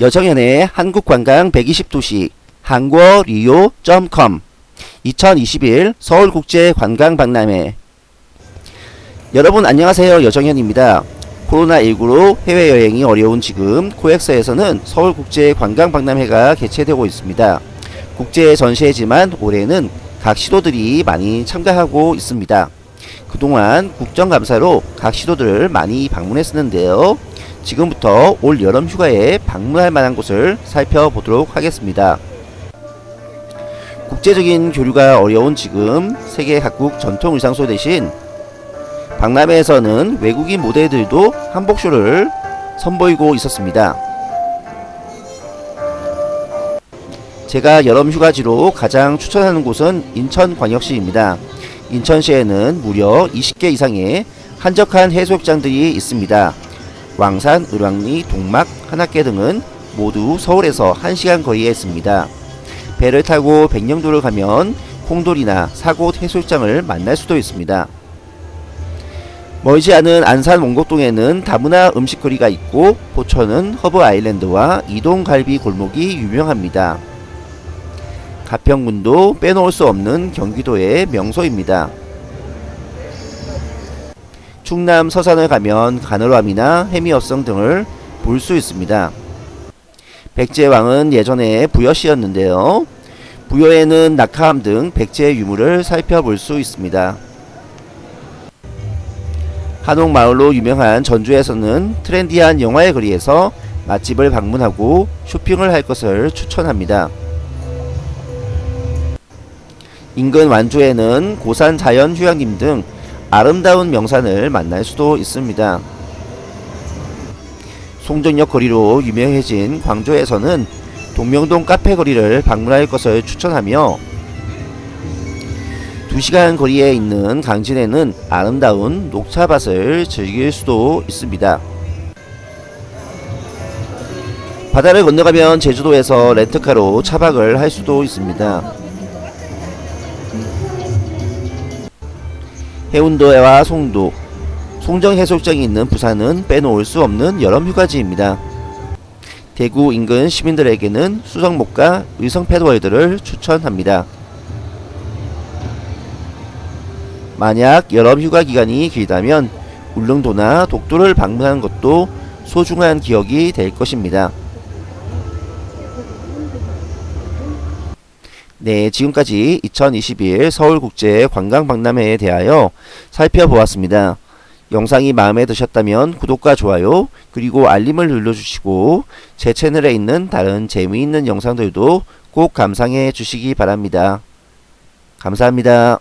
여정연의 한국관광 120도시 한국리오.com 2021 서울국제관광박람회 여러분 안녕하세요 여정현입니다. 코로나19로 해외여행이 어려운 지금 코엑스에서는 서울국제관광박람회가 개최되고 있습니다. 국제 전시회지만 올해는 각 시도들이 많이 참가하고 있습니다. 그동안 국정감사로 각 시도들을 많이 방문했었는데요. 지금부터 올 여름 휴가에 방문할 만한 곳을 살펴보도록 하겠습니다. 국제적인 교류가 어려운 지금 세계 각국 전통 의상소 대신 박람회에서는 외국인 모델들도 한복쇼를 선보이고 있었습니다. 제가 여름 휴가지로 가장 추천하는 곳은 인천광역시입니다. 인천시에는 무려 20개 이상의 한적한 해수욕장들이 있습니다. 왕산, 을왕리, 동막, 하나개 등은 모두 서울에서 1시간 거리에 있습니다. 배를 타고 백령도를 가면 콩돌이나 사곳 해수욕장을 만날 수도 있습니다. 멀지 않은 안산 원곡동에는 다문화 음식거리가 있고 포천은 허브 아일랜드와 이동갈비 골목이 유명합니다. 가평군도 빼놓을 수 없는 경기도의 명소입니다. 충남 서산을 가면 가늘함이나 해미어성 등을 볼 수 있습니다. 백제왕은 예전에 부여시였는데요. 부여에는 낙하암 등 백제 유물을 살펴볼 수 있습니다. 한옥마을로 유명한 전주에서는 트렌디한 영화의 거리에서 맛집을 방문하고 쇼핑을 할 것을 추천합니다. 인근 완주에는 고산 자연 휴양림 등 아름다운 명산을 만날 수도 있습니다. 송정역 거리로 유명해진 광주에서는 동명동 카페 거리를 방문할 것을 추천하며 2시간 거리에 있는 강진에는 아름다운 녹차밭을 즐길 수도 있습니다. 바다를 건너가면 제주도에서 렌트카로 차박을 할 수도 있습니다. 해운도와 송도, 송정해수욕장이 있는 부산은 빼놓을 수 없는 여름 휴가지입니다. 대구 인근 시민들에게는 수성목과 의성 패드월드를 추천합니다. 만약 여름 휴가 기간이 길다면 울릉도나 독도를 방문하는 것도 소중한 기억이 될 것입니다. 네, 지금까지 2021 서울국제관광박람회에 대하여 살펴보았습니다. 영상이 마음에 드셨다면 구독과 좋아요 그리고 알림을 눌러주시고 제 채널에 있는 다른 재미있는 영상들도 꼭 감상해 주시기 바랍니다. 감사합니다.